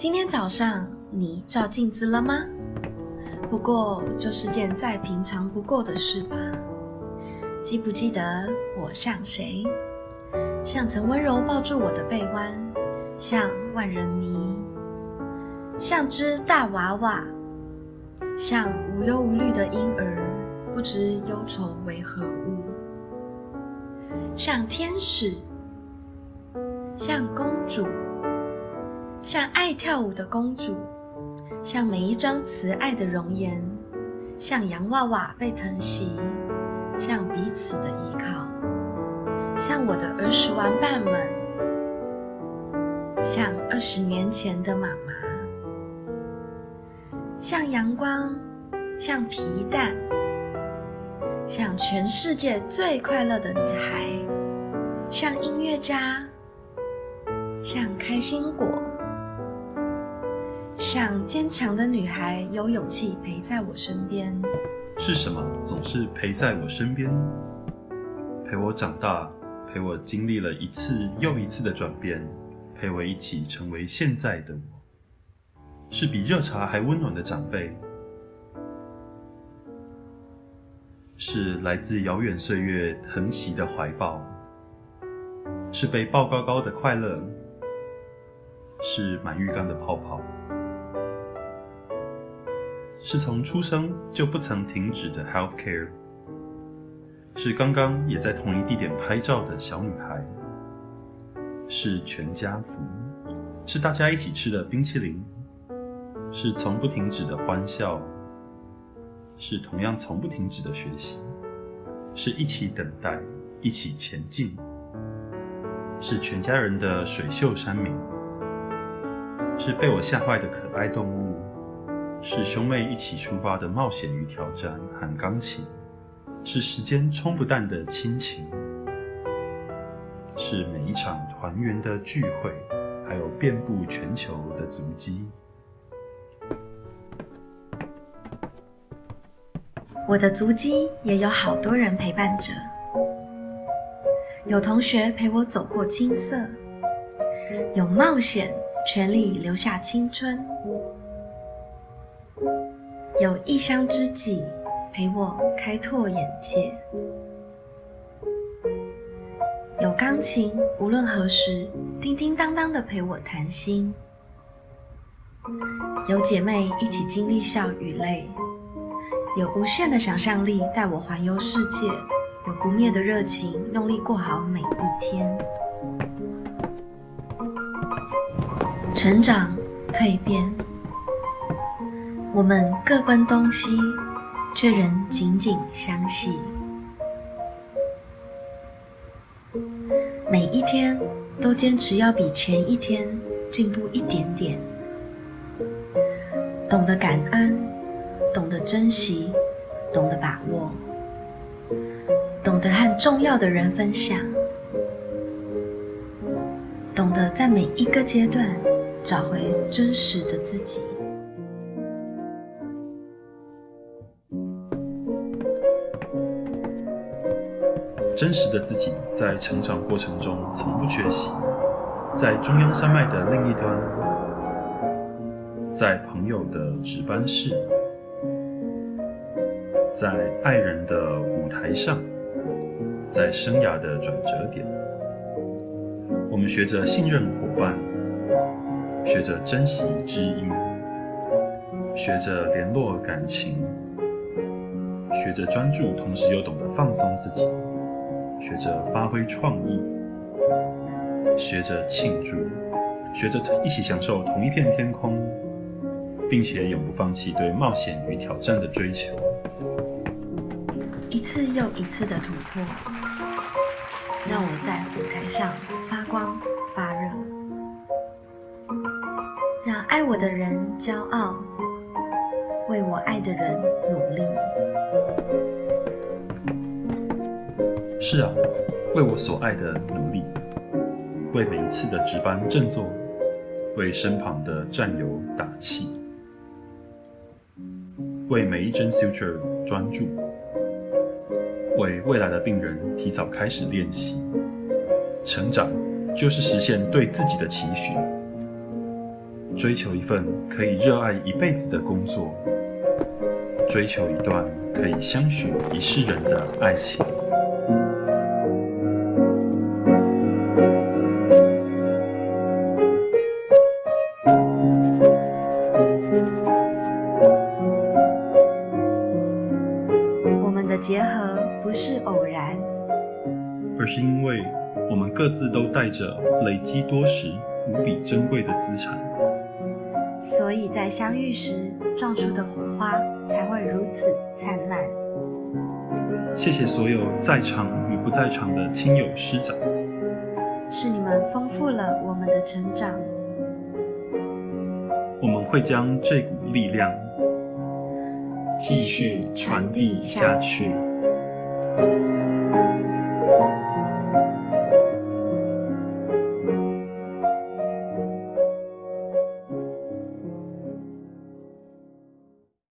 今天早上你照镜子了吗？不过就是件再平常不过的事吧。记不记得我像谁？像曾温柔抱住我的臂弯，像万人迷，像只大娃娃，像无忧无虑的婴儿，不知忧愁为何物，像天使，像公主。像爱跳舞的公主，像每一张慈爱的容颜，像洋娃娃被疼惜，像彼此的依靠，像我的儿时玩伴们，像二十年前的妈妈，像阳光，像皮蛋，像全世界最快乐的女孩，像音乐家，像开心果。像坚强的女孩，有勇气陪在我身边。是什么总是陪在我身边，陪我长大，陪我经历了一次又一次的转变，陪我一起成为现在的我。是比热茶还温暖的长辈，是来自遥远岁月疼惜的怀抱，是被抱高高的快乐，是满浴缸的泡泡。是从出生就不曾停止的 health care，是刚刚也在同一地点拍照的小女孩，是全家福，是大家一起吃的冰淇淋，是从不停止的欢笑，是同样从不停止的学习，是一起等待，一起前进，是全家人的水秀山明，是被我吓坏的可爱动物。是兄妹一起出发的冒险与挑战，和钢琴；是时间冲不淡的亲情；是每一场团圆的聚会，还有遍布全球的足迹。我的足迹也有好多人陪伴着，有同学陪我走过青涩，有冒险，全力留下青春。有异乡知己陪我开拓眼界，有钢琴无论何时叮叮当当的陪我谈心，有姐妹一起经历笑与泪，有无限的想象力带我环游世界，有不灭的热情用力过好每一天，成长蜕变。我们各奔东西，却仍紧紧相系。每一天都坚持要比前一天进步一点点。懂得感恩，懂得珍惜，懂得把握，懂得和重要的人分享，懂得在每一个阶段找回真实的自己。真实的自己在成长过程中从不缺席，在中央山脉的另一端，在朋友的值班室，在爱人的舞台上，在生涯的转折点，我们学着信任伙伴，学着珍惜知音，学着联络感情，学着专注，同时又懂得放松自己。学着发挥创意，学着庆祝，学着一起享受同一片天空，并且永不放弃对冒险与挑战的追求。一次又一次的突破，让我在舞台上发光发热，让爱我的人骄傲，为我爱的人努力。是啊，为我所爱的努力，为每一次的值班振作，为身旁的战友打气，为每一针 suture 专注，为未来的病人提早开始练习。成长就是实现对自己的期许，追求一份可以热爱一辈子的工作，追求一段可以相许一世人的爱情。结合不是偶然，而是因为我们各自都带着累积多时、无比珍贵的资产。所以在相遇时撞出的火花才会如此灿烂。谢谢所有在场与不在场的亲友师长，是你们丰富了我们的成长。我们会将这股力量继续传递下去。